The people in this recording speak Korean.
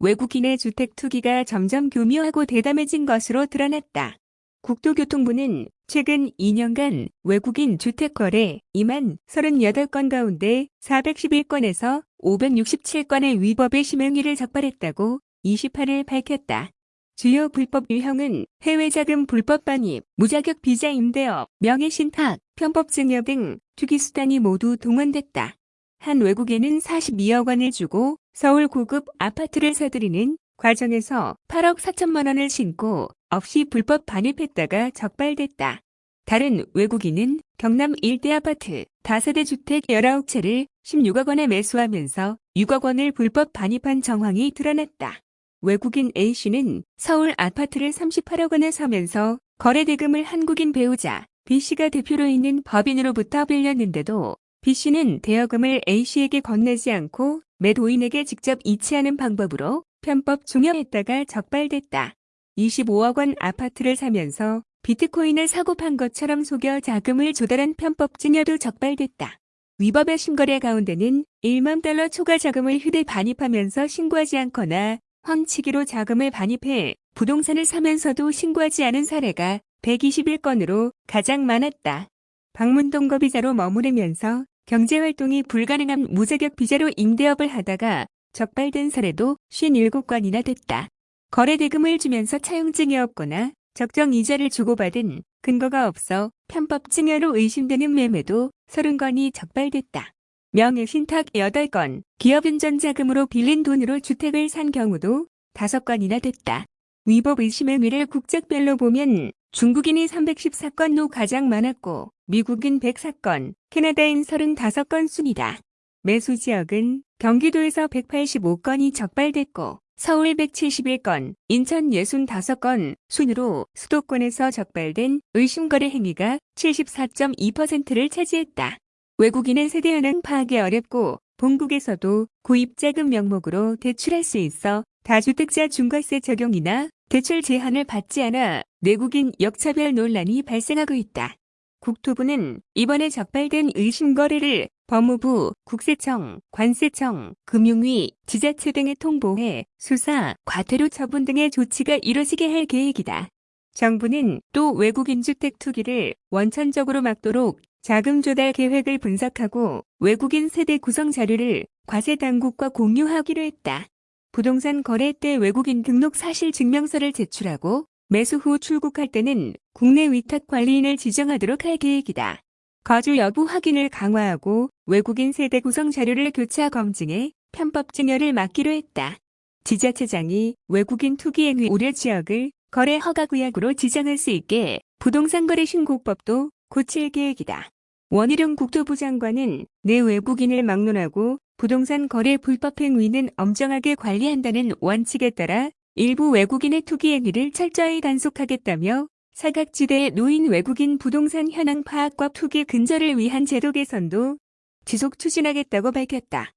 외국인의 주택 투기가 점점 교묘하고 대담해진 것으로 드러났다. 국토교통부는 최근 2년간 외국인 주택 거래 2만 38건 가운데 411건에서 567건의 위법의 심행위를 적발했다고 28일 밝혔다. 주요 불법 유형은 해외 자금 불법 반입, 무자격 비자 임대업, 명예신탁, 편법 증여 등 투기 수단이 모두 동원됐다. 한 외국인은 42억 원을 주고 서울 고급 아파트를 사들이는 과정에서 8억 4천만 원을 신고 없이 불법 반입했다가 적발됐다. 다른 외국인은 경남 일대 아파트 5대 주택 19채를 16억 원에 매수하면서 6억 원을 불법 반입한 정황이 드러났다. 외국인 A씨는 서울 아파트를 38억 원에 사면서 거래대금을 한국인 배우자 B씨가 대표로 있는 법인으로부터 빌렸는데도 B씨는 대여금을 A씨에게 건네지 않고 매도인에게 직접 이체하는 방법으로 편법 중용했다가 적발됐다. 25억 원 아파트를 사면서 비트코인을 사고 판 것처럼 속여 자금을 조달한 편법 증여도 적발됐다. 위법의 신거래 가운데는 1만 달러 초과 자금을 휴대 반입하면서 신고하지 않거나 황치기로 자금을 반입해 부동산을 사면서도 신고하지 않은 사례가 121건으로 가장 많았다. 방문동 거비자로 머무르면서 경제활동이 불가능한 무자격 비자로 임대업을 하다가 적발된 사례도 57건이나 됐다. 거래대금을 주면서 차용증이 없거나 적정 이자를 주고받은 근거가 없어 편법 증여로 의심되는 매매도 30건이 적발됐다. 명예신탁 8건, 기업인전 자금으로 빌린 돈으로 주택을 산 경우도 5건이나 됐다. 위법 의심의 뇌를 국적별로 보면 중국인이 314건로 가장 많았고 미국인 104건, 캐나다인 35건 순이다. 매수 지역은 경기도에서 185건이 적발됐고 서울 171건, 인천 65건 순으로 수도권에서 적발된 의심거래 행위가 74.2%를 차지했다. 외국인의 세대 현황 파악이 어렵고 본국에서도 구입자금 명목으로 대출할 수 있어 다주택자 중과세 적용이나 대출 제한을 받지 않아 내국인 역차별 논란이 발생하고 있다. 국토부는 이번에 적발된 의심 거래를 법무부, 국세청, 관세청, 금융위, 지자체 등에 통보해 수사, 과태료 처분 등의 조치가 이뤄지게 할 계획이다. 정부는 또 외국인 주택 투기를 원천적으로 막도록 자금 조달 계획을 분석하고 외국인 세대 구성 자료를 과세 당국과 공유하기로 했다. 부동산 거래 때 외국인 등록 사실 증명서를 제출하고 매수 후 출국할 때는 국내 위탁 관리인을 지정하도록 할 계획이다. 거주 여부 확인을 강화하고 외국인 세대 구성 자료를 교차 검증해 편법 증여를 막기로 했다. 지자체장이 외국인 투기 행위 우려 지역을 거래 허가 구역으로 지정할 수 있게 부동산 거래 신고법도 고칠 계획이다. 원희룡 국토부 장관은 내 외국인을 막론하고 부동산 거래 불법 행위는 엄정하게 관리한다는 원칙에 따라 일부 외국인의 투기 행위를 철저히 단속하겠다며 사각지대에 놓인 외국인 부동산 현황 파악과 투기 근절을 위한 제도 개선도 지속 추진하겠다고 밝혔다.